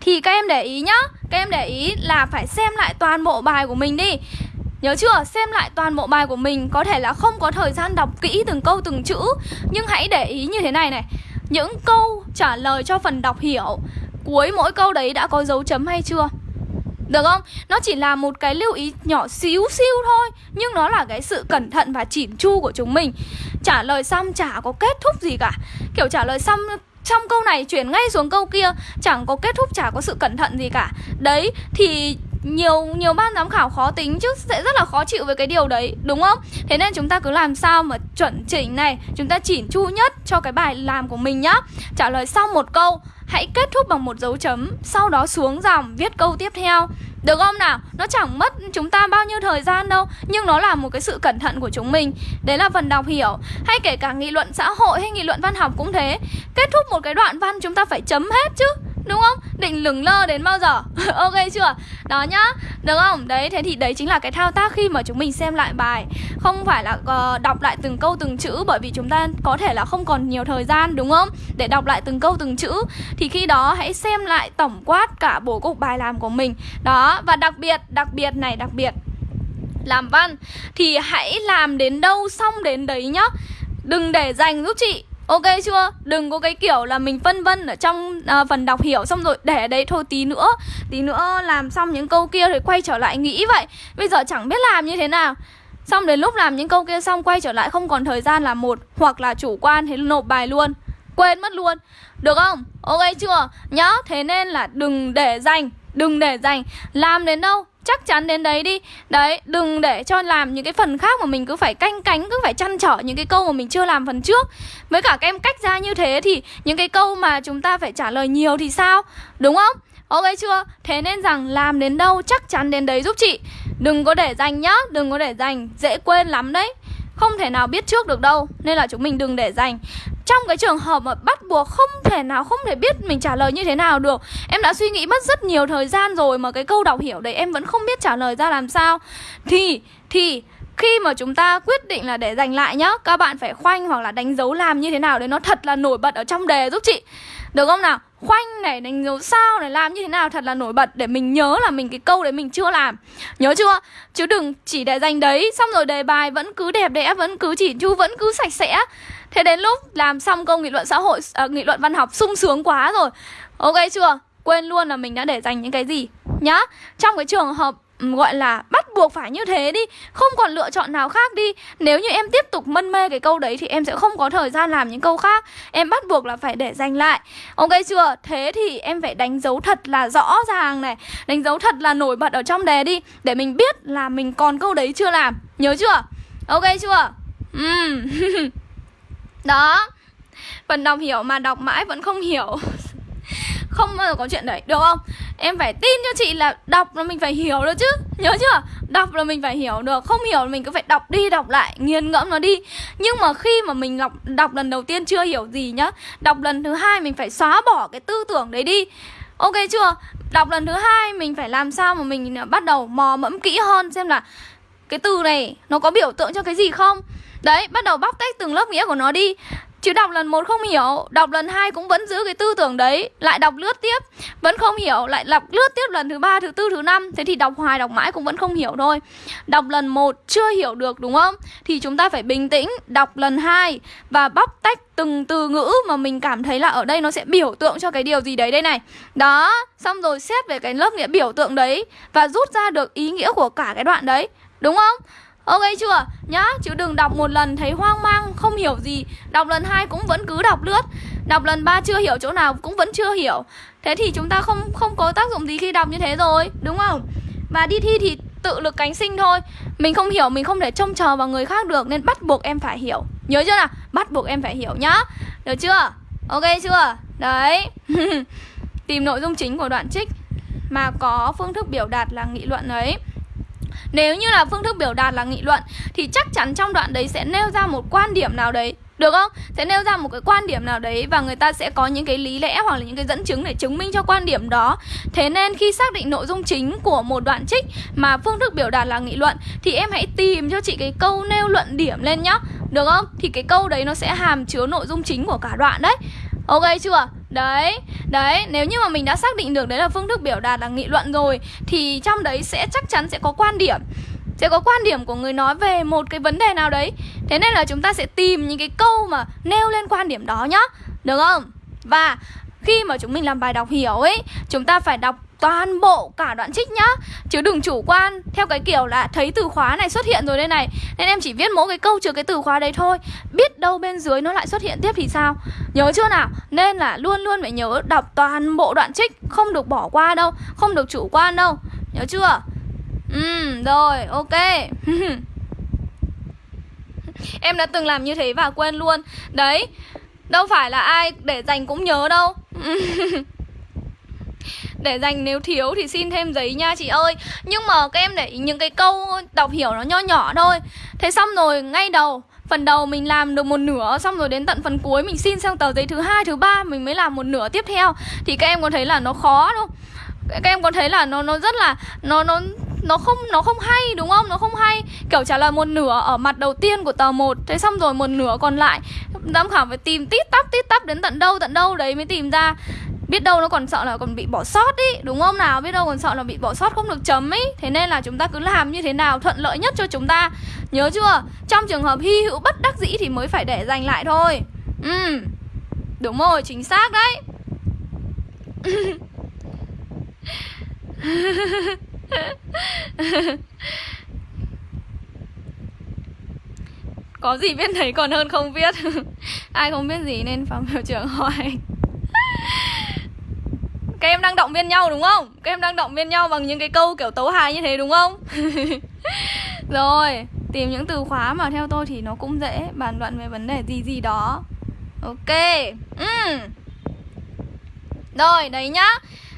Speaker 1: Thì các em để ý nhá Các em để ý là phải xem lại toàn bộ bài của mình đi Nhớ chưa? Xem lại toàn bộ bài của mình Có thể là không có thời gian đọc kỹ từng câu từng chữ Nhưng hãy để ý như thế này này Những câu trả lời cho phần đọc hiểu Cuối mỗi câu đấy đã có dấu chấm hay chưa? Được không? Nó chỉ là một cái lưu ý nhỏ xíu xíu thôi Nhưng nó là cái sự cẩn thận và chỉn chu của chúng mình. Trả lời xong chả có kết thúc gì cả. Kiểu trả lời xong trong câu này chuyển ngay xuống câu kia Chẳng có kết thúc, chả có sự cẩn thận gì cả. Đấy, thì nhiều nhiều ban giám khảo khó tính chứ sẽ rất là khó chịu với cái điều đấy đúng không? Thế nên chúng ta cứ làm sao mà chuẩn chỉnh này chúng ta chỉn chu nhất cho cái bài làm của mình nhá. Trả lời xong một câu hãy kết thúc bằng một dấu chấm, sau đó xuống dòng, viết câu tiếp theo. Được không nào? Nó chẳng mất chúng ta bao nhiêu thời gian đâu, Nhưng nó là một cái sự cẩn thận của chúng mình. Đấy là phần đọc hiểu. Hay kể cả nghị luận xã hội hay nghị luận văn học cũng thế. Kết thúc một cái đoạn văn, chúng ta phải chấm hết chứ. Đúng không? Định lửng lơ đến bao giờ? ok chưa? Đó nhá Được không? Đấy, thế thì đấy chính là cái thao tác khi mà chúng mình xem lại bài Không phải là uh, đọc lại từng câu từng chữ Bởi vì chúng ta có thể là không còn nhiều thời gian đúng không? Để đọc lại từng câu từng chữ Thì khi đó hãy xem lại tổng quát cả bố cục bài làm của mình Đó, và đặc biệt, đặc biệt này, đặc biệt Làm văn Thì hãy làm đến đâu xong đến đấy nhá Đừng để dành giúp chị Ok chưa? Đừng có cái kiểu là mình phân vân ở trong uh, phần đọc hiểu xong rồi để đấy thôi. Tí nữa Tí nữa làm xong những câu kia rồi quay trở lại nghĩ vậy. Bây giờ chẳng biết làm như thế nào. Xong đến lúc làm những câu kia xong quay trở lại không còn thời gian là một Hoặc là chủ quan thế nộp bài luôn. Quên mất luôn. Được không? Ok chưa? Nhá, thế nên là đừng để dành Đừng để dành. Làm đến đâu? Chắc chắn đến đấy đi. Đấy, đừng để cho làm những cái phần khác mà mình cứ phải canh cánh, cứ phải chăn trở những cái câu mà mình chưa làm phần trước. Với cả các em cách ra như thế thì những cái câu mà chúng ta phải trả lời nhiều thì sao? Đúng không? Ok chưa? Thế nên rằng làm đến đâu chắc chắn đến đấy giúp chị. Đừng có để dành nhá, đừng có để dành, dễ quên lắm đấy không thể nào biết trước được đâu Nên là chúng mình đừng để dành. Trong cái trường hợp mà bắt buộc không thể nào không thể biết mình trả lời như thế nào được Em đã suy nghĩ mất rất nhiều thời gian rồi Mà cái câu đọc hiểu đấy em vẫn không biết trả lời ra làm sao. Thì, thì khi mà chúng ta quyết định là để dành lại nhá Các bạn phải khoanh hoặc là đánh dấu làm như thế nào để nó thật là nổi bật ở trong đề giúp chị. Được không nào? khoanh này đánh dấu sao này làm như thế nào thật là nổi bật để mình nhớ là mình cái câu đấy mình chưa làm. Nhớ chưa? Chứ đừng chỉ để dành đấy xong rồi đề bài vẫn cứ đẹp đẽ vẫn cứ chỉ chu vẫn cứ sạch sẽ. Thế đến lúc làm xong câu nghị luận xã hội à, nghị luận văn học sung sướng quá rồi. Ok chưa? Quên luôn là mình đã để dành những cái gì. Nhá trong cái trường hợp gọi là bắt buộc phải như thế đi Không còn lựa chọn nào khác đi. Nếu như em tiếp tục mân mê cái câu đấy Thì em sẽ không có thời gian làm những câu khác. Em bắt buộc là phải để dành lại. Ok chưa? Thế thì em phải đánh dấu thật là rõ ràng này. Đánh dấu thật là nổi bật ở trong đề đi Để mình biết là mình còn câu đấy chưa làm. Nhớ chưa? Ok chưa? Ừ, Đó. Phần đọc hiểu mà đọc mãi vẫn không hiểu. Không bao giờ có chuyện đấy Được không? Em phải tin cho chị là đọc là mình phải hiểu được chứ Nhớ chưa? Đọc là mình phải hiểu được Không hiểu là mình cứ phải đọc đi đọc lại Nghiền ngẫm nó đi Nhưng mà khi mà mình đọc, đọc lần đầu tiên chưa hiểu gì nhá Đọc lần thứ hai mình phải xóa bỏ cái tư tưởng đấy đi Ok chưa? Đọc lần thứ hai mình phải làm sao mà mình à, bắt đầu mò mẫm kỹ hơn Xem là cái từ này nó có biểu tượng cho cái gì không Đấy, bắt đầu bóc tách từng lớp nghĩa của nó đi Chứ đọc lần một không hiểu, Đọc lần hai cũng vẫn giữ cái tư tưởng đấy, Lại đọc lướt tiếp, Vẫn không hiểu, Lại đọc lướt tiếp lần thứ ba, thứ tư, thứ năm. Thế thì đọc hoài, đọc mãi cũng vẫn không hiểu thôi. Đọc lần một chưa hiểu được, đúng không? Thì chúng ta phải bình tĩnh, Đọc lần hai Và bóc tách từng từ ngữ mà mình cảm thấy là ở đây nó sẽ biểu tượng cho cái điều gì đấy đây này. Đó, Xong rồi xét về cái lớp nghĩa biểu tượng đấy Và rút ra được ý nghĩa của cả cái đoạn đấy, Đúng không? Ok chưa? Nhá, chứ đừng đọc một lần thấy hoang mang, không hiểu gì Đọc lần hai cũng vẫn cứ đọc lướt Đọc lần ba chưa hiểu chỗ nào cũng vẫn chưa hiểu Thế thì chúng ta không không có tác dụng gì khi đọc như thế rồi, đúng không? Và đi thi thì tự lực cánh sinh thôi Mình không hiểu, mình không thể trông chờ vào người khác được Nên bắt buộc em phải hiểu Nhớ chưa nào? Bắt buộc em phải hiểu nhá Được chưa? Ok chưa? Đấy Tìm nội dung chính của đoạn trích Mà có phương thức biểu đạt là nghị luận ấy nếu như là phương thức biểu đạt là nghị luận, Thì chắc chắn trong đoạn đấy sẽ nêu ra một quan điểm nào đấy, được không? Sẽ nêu ra một cái quan điểm nào đấy và người ta sẽ có những cái lý lẽ hoặc là những cái dẫn chứng để chứng minh cho quan điểm đó. Thế nên khi xác định nội dung chính của một đoạn trích mà phương thức biểu đạt là nghị luận, thì em hãy tìm cho chị cái câu nêu luận điểm lên nhá. Được không? Thì cái câu đấy nó sẽ hàm chứa nội dung chính của cả đoạn đấy. Ok chưa? Đấy, đấy, nếu như mà mình đã xác định được đấy là phương thức biểu đạt là nghị luận rồi Thì trong đấy sẽ chắc chắn sẽ có quan điểm Sẽ có quan điểm của người nói về một cái vấn đề nào đấy Thế nên là chúng ta sẽ tìm những cái câu mà nêu lên quan điểm đó nhá Được không? Và khi mà chúng mình làm bài đọc hiểu ấy Chúng ta phải đọc toàn bộ cả đoạn trích nhá. Chứ đừng chủ quan. Theo cái kiểu là thấy từ khóa này xuất hiện rồi đây này, Nên em chỉ viết mỗi cái câu trừ cái từ khóa đấy thôi. Biết đâu bên dưới nó lại xuất hiện tiếp thì sao? Nhớ chưa nào? Nên là luôn luôn phải nhớ đọc toàn bộ đoạn trích, Không được bỏ qua đâu, Không được chủ quan đâu. Nhớ chưa? Ừ rồi, ok. Em đã từng làm như thế và quên luôn. Đấy, Đâu phải là ai để dành cũng nhớ đâu. để dành nếu thiếu thì xin thêm giấy nha chị ơi. Nhưng mà các em để những cái câu đọc hiểu nó nho nhỏ thôi. Thế xong rồi, ngay đầu, Phần đầu mình làm được một nửa, Xong rồi đến tận phần cuối mình xin sang tờ giấy thứ hai, thứ ba, Mình mới làm một nửa tiếp theo. Thì các em có thấy là nó khó không? Các em có thấy là nó nó rất là, Nó nó nó không nó không hay, đúng không? Nó không hay. Kiểu trả lời một nửa ở mặt đầu tiên của tờ 1 Thế xong rồi một nửa còn lại. Giám khảo phải tìm tít tắp tít tắp đến tận đâu tận đâu đấy mới tìm ra. Biết đâu nó còn sợ là còn bị bỏ sót ý, đúng không nào? Biết đâu còn sợ là bị bỏ sót không được chấm ý. Thế nên là chúng ta cứ làm như thế nào thuận lợi nhất cho chúng ta. Nhớ chưa? Trong trường hợp hy hữu bất đắc dĩ thì mới phải để dành lại thôi. Ừ đúng rồi, chính xác đấy. có gì biết thấy còn hơn không biết ai không biết gì nên phòng hiệu trưởng hỏi các em đang động viên nhau đúng không? Các em đang động viên nhau bằng những cái câu kiểu tấu hài như thế đúng không? Rồi, tìm những từ khóa mà theo tôi thì nó cũng dễ Bàn luận về vấn đề gì gì đó Ok uhm. Rồi, đấy nhá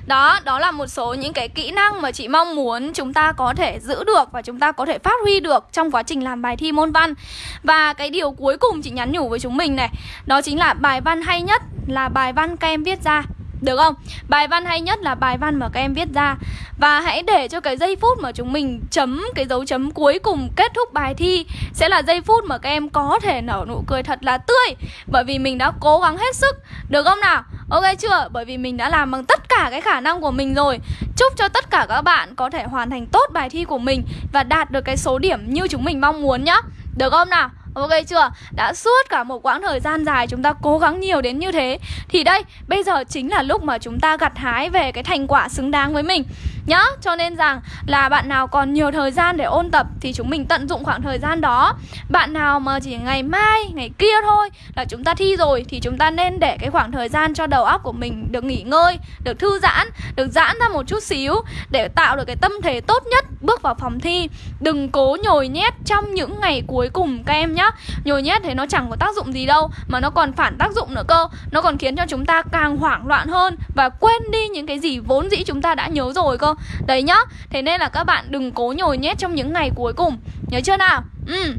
Speaker 1: đó, đó là một số những cái kỹ năng mà chị mong muốn chúng ta có thể giữ được và chúng ta có thể phát huy được trong quá trình làm bài thi môn văn. Và cái điều cuối cùng chị nhắn nhủ với chúng mình này, đó chính là bài văn hay nhất là bài văn các em viết ra được không? Bài văn hay nhất là bài văn mà các em viết ra Và hãy để cho cái giây phút mà chúng mình chấm cái dấu chấm cuối cùng kết thúc bài thi Sẽ là giây phút mà các em có thể nở nụ cười thật là tươi Bởi vì mình đã cố gắng hết sức Được không nào? Ok chưa? Bởi vì mình đã làm bằng tất cả cái khả năng của mình rồi Chúc cho tất cả các bạn có thể hoàn thành tốt bài thi của mình Và đạt được cái số điểm như chúng mình mong muốn nhá Được không nào? Ok chưa? Đã suốt cả một quãng thời gian dài chúng ta cố gắng nhiều đến như thế Thì đây, bây giờ chính là lúc mà chúng ta gặt hái về cái thành quả xứng đáng với mình Nhá, cho nên rằng là bạn nào còn nhiều thời gian để ôn tập Thì chúng mình tận dụng khoảng thời gian đó. Bạn nào mà chỉ ngày mai, ngày kia thôi là chúng ta thi rồi Thì chúng ta nên để cái khoảng thời gian cho đầu óc của mình được nghỉ ngơi Được thư giãn, được giãn ra một chút xíu Để tạo được cái tâm thế tốt nhất bước vào phòng thi. Đừng cố nhồi nhét trong những ngày cuối cùng các em nhá. Nhồi nhét thế nó chẳng có tác dụng gì đâu Mà nó còn phản tác dụng nữa cơ. Nó còn khiến cho chúng ta càng hoảng loạn hơn Và quên đi những cái gì vốn dĩ chúng ta đã nhớ rồi cơ. Đấy nhá Thế nên là các bạn đừng cố nhồi nhét trong những ngày cuối cùng. Nhớ chưa nào? Ừ.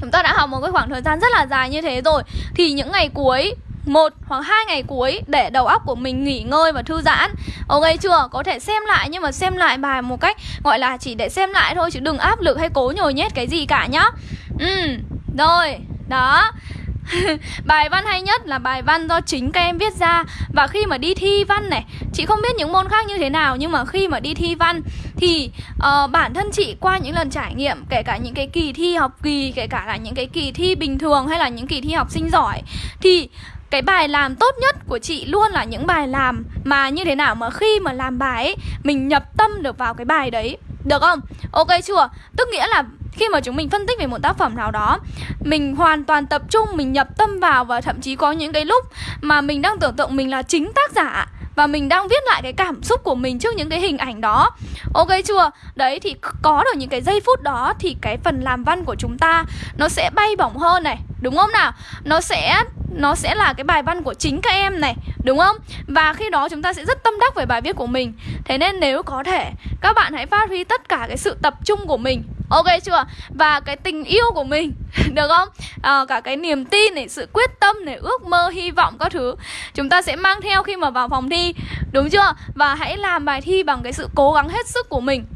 Speaker 1: Chúng ta đã học một cái khoảng thời gian rất là dài như thế rồi. Thì những ngày cuối một hoặc hai ngày cuối để đầu óc của mình nghỉ ngơi và thư giãn. Ok chưa? Có thể xem lại nhưng mà xem lại bài một cách gọi là chỉ để xem lại thôi chứ đừng áp lực hay cố nhồi nhét cái gì cả nhá. Ừ. Rồi, đó. Bài văn hay nhất là bài văn do chính các em viết ra Và khi mà đi thi văn này Chị không biết những môn khác như thế nào Nhưng mà khi mà đi thi văn Thì uh, bản thân chị qua những lần trải nghiệm Kể cả những cái kỳ thi học kỳ Kể cả là những cái kỳ thi bình thường Hay là những kỳ thi học sinh giỏi Thì cái bài làm tốt nhất của chị luôn là những bài làm mà như thế nào mà khi mà làm bài ấy mình nhập tâm được vào cái bài đấy được không? Ok chưa? Tức nghĩa là khi mà chúng mình phân tích về một tác phẩm nào đó, mình hoàn toàn tập trung, mình nhập tâm vào và thậm chí có những cái lúc mà mình đang tưởng tượng mình là chính tác giả và mình đang viết lại cái cảm xúc của mình trước những cái hình ảnh đó. Ok chưa? Đấy, thì có được những cái giây phút đó thì cái phần làm văn của chúng ta nó sẽ bay bổng hơn này, đúng không nào? Nó sẽ nó sẽ là cái bài văn của chính các em này, đúng không? Và khi đó chúng ta sẽ rất tâm đắc về bài viết của mình. Thế nên nếu có thể, các bạn hãy phát huy tất cả cái sự tập trung của mình ok chưa? Và cái tình yêu của mình được không? À, cả cái niềm tin này sự quyết tâm này ước mơ hy vọng các thứ chúng ta sẽ mang theo khi mà vào phòng thi đúng chưa? Và hãy làm bài thi bằng cái sự cố gắng hết sức của mình.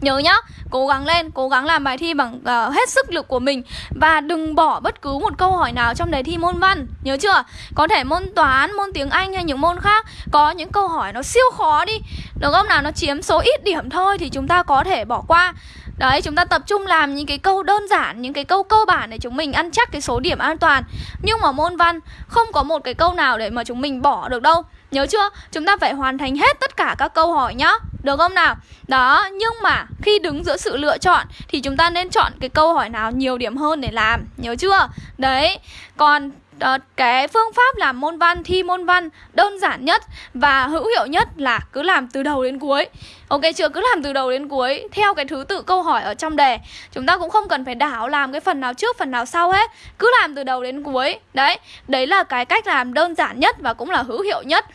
Speaker 1: Nhớ nhá, cố gắng lên, cố gắng làm bài thi bằng uh, hết sức lực của mình. Và đừng bỏ bất cứ một câu hỏi nào trong đề thi môn văn Nhớ chưa? Có thể môn toán, môn tiếng Anh hay những môn khác Có những câu hỏi nó siêu khó đi. Được không? Nào? Nó chiếm số ít điểm thôi thì chúng ta có thể bỏ qua. Đấy, chúng ta tập trung làm những cái câu đơn giản, những cái câu cơ bản để chúng mình ăn chắc cái số điểm an toàn Nhưng mà môn văn không có một cái câu nào để mà chúng mình bỏ được đâu Nhớ chưa? Chúng ta phải hoàn thành hết tất cả các câu hỏi nhá Được không nào? Đó, nhưng mà khi đứng giữa sự lựa chọn Thì chúng ta nên chọn cái câu hỏi nào nhiều điểm hơn để làm Nhớ chưa? Đấy, còn uh, cái phương pháp làm môn văn thi môn văn đơn giản nhất và hữu hiệu nhất là cứ làm từ đầu đến cuối. Ok chưa? Cứ làm từ đầu đến cuối theo cái thứ tự câu hỏi ở trong đề. Chúng ta cũng không cần phải đảo làm cái phần nào trước phần nào sau hết. Cứ làm từ đầu đến cuối. Đấy đấy là cái cách làm đơn giản nhất và cũng là hữu hiệu nhất.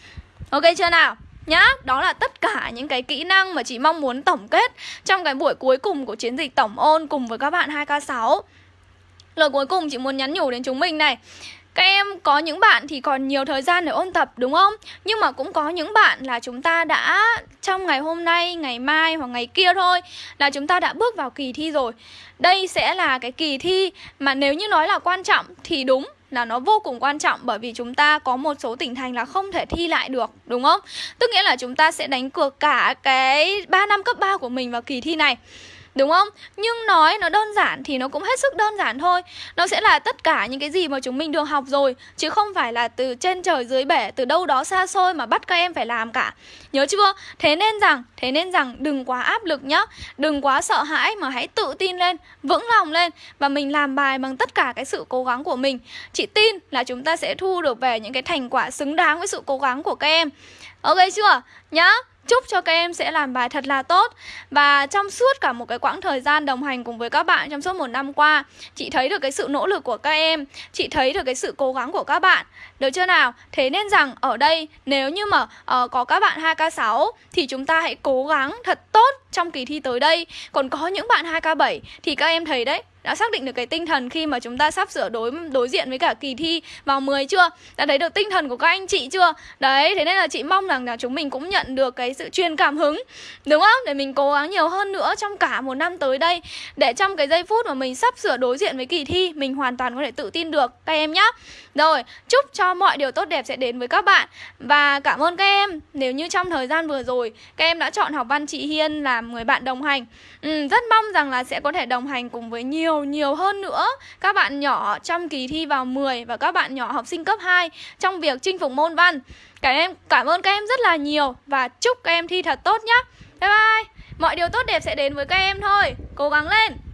Speaker 1: Ok chưa nào? Nhá đó là tất cả những cái kỹ năng mà chị mong muốn tổng kết trong cái buổi cuối cùng của chiến dịch tổng ôn cùng với các bạn 2K6 Lời cuối cùng chị muốn nhắn nhủ đến chúng mình này các em có những bạn thì còn nhiều thời gian để ôn tập đúng không? Nhưng mà cũng có những bạn là chúng ta đã trong ngày hôm nay, ngày mai hoặc ngày kia thôi là chúng ta đã bước vào kỳ thi rồi. Đây sẽ là cái kỳ thi mà nếu như nói là quan trọng thì đúng là nó vô cùng quan trọng bởi vì chúng ta có một số tỉnh thành là không thể thi lại được, đúng không? Tức nghĩa là chúng ta sẽ đánh cược cả cái 3 năm cấp 3 của mình vào kỳ thi này. Đúng không? Nhưng nói nó đơn giản thì nó cũng hết sức đơn giản thôi Nó sẽ là tất cả những cái gì mà chúng mình được học rồi, Chứ không phải là từ trên trời dưới bể, Từ đâu đó xa xôi mà bắt các em phải làm cả Nhớ chưa? Thế nên rằng, Thế nên rằng đừng quá áp lực nhá Đừng quá sợ hãi mà hãy tự tin lên, Vững lòng lên Và mình làm bài bằng tất cả cái sự cố gắng của mình Chị tin là chúng ta sẽ thu được về những cái thành quả xứng đáng với sự cố gắng của các em Ok chưa? Nhá Chúc cho các em sẽ làm bài thật là tốt. Và trong suốt cả một cái quãng thời gian đồng hành cùng với các bạn trong suốt một năm qua Chị thấy được cái sự nỗ lực của các em Chị thấy được cái sự cố gắng của các bạn. Được chưa nào? Thế nên rằng ở đây nếu như mà uh, có các bạn 2K6 Thì chúng ta hãy cố gắng thật tốt trong kỳ thi tới đây. Còn có những bạn 2K7 thì các em thấy đấy đã xác định được cái tinh thần khi mà chúng ta sắp sửa đối đối diện với cả kỳ thi vào 10 chưa? Đã thấy được tinh thần của các anh chị chưa? Đấy, thế nên là chị mong rằng là chúng mình cũng nhận được cái sự truyền cảm hứng Đúng không? Để mình cố gắng nhiều hơn nữa trong cả một năm tới đây Để trong cái giây phút mà mình sắp sửa đối diện với kỳ thi Mình hoàn toàn có thể tự tin được các em nhé Rồi, chúc cho mọi điều tốt đẹp sẽ đến với các bạn Và cảm ơn các em Nếu như trong thời gian vừa rồi Các em đã chọn học văn chị Hiên làm người bạn đồng hành ừ, Rất mong rằng là sẽ có thể đồng hành cùng với nhiều nhiều hơn nữa. Các bạn nhỏ trong kỳ thi vào 10 Và các bạn nhỏ học sinh cấp 2 Trong việc chinh phục môn văn. Cả em, cảm ơn các em rất là nhiều Và chúc các em thi thật tốt nhé Bye bye. Mọi điều tốt đẹp sẽ đến với các em thôi. Cố gắng lên.